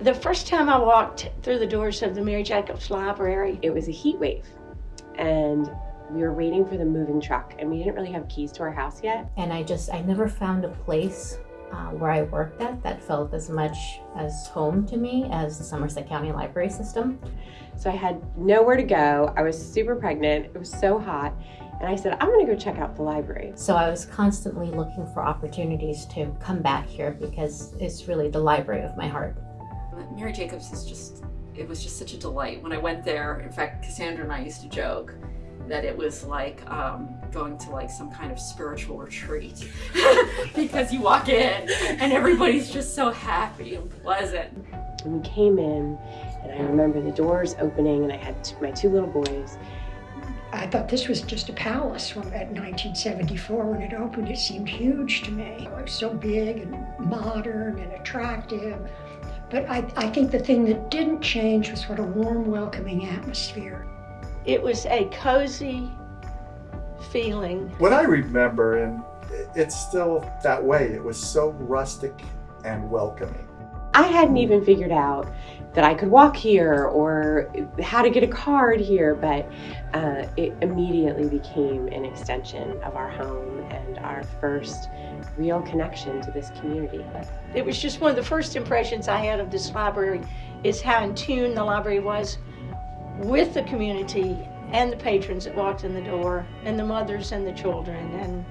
The first time I walked through the doors of the Mary Jacobs Library, It was a heat wave, and we were waiting for the moving truck, and we didn't really have keys to our house yet. and I just I never found a place uh, where I worked at that felt as much as home to me as the Somerset County Library System. So I had nowhere to go. I was super pregnant. It was so hot. And I said, I'm going to go check out the library. So I was constantly looking for opportunities to come back here because it's really the library of my heart. Mary Jacobs is just, it was just such a delight. When I went there, in fact, Cassandra and I used to joke that it was like um, going to like some kind of spiritual retreat because you walk in and everybody's just so happy and pleasant. And we came in, and I remember the doors opening, and I had my two little boys. I thought this was just a palace when, at 1974 when it opened. It seemed huge to me. It was so big and modern and attractive. But I, I think the thing that didn't change was what a warm, welcoming atmosphere. it was a cozy feeling. What I remember, and it's still that way, it was so rustic and welcoming. I hadn't even figured out that I could walk here or how to get a card here, but uh, it immediately became an extension of our home and our first real connection to this community. It was just one of the first impressions I had of this library is how in tune the library was with the community and the patrons that walked in the door and the mothers and the children and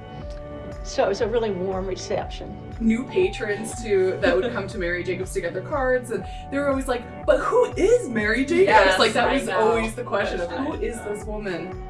so it was a really warm reception. new patrons to that would come to Mary Jacobs to get their cards, and they were always like, "But who is Mary Jacobs?" Yes, like that I was know. always the question of who is this woman.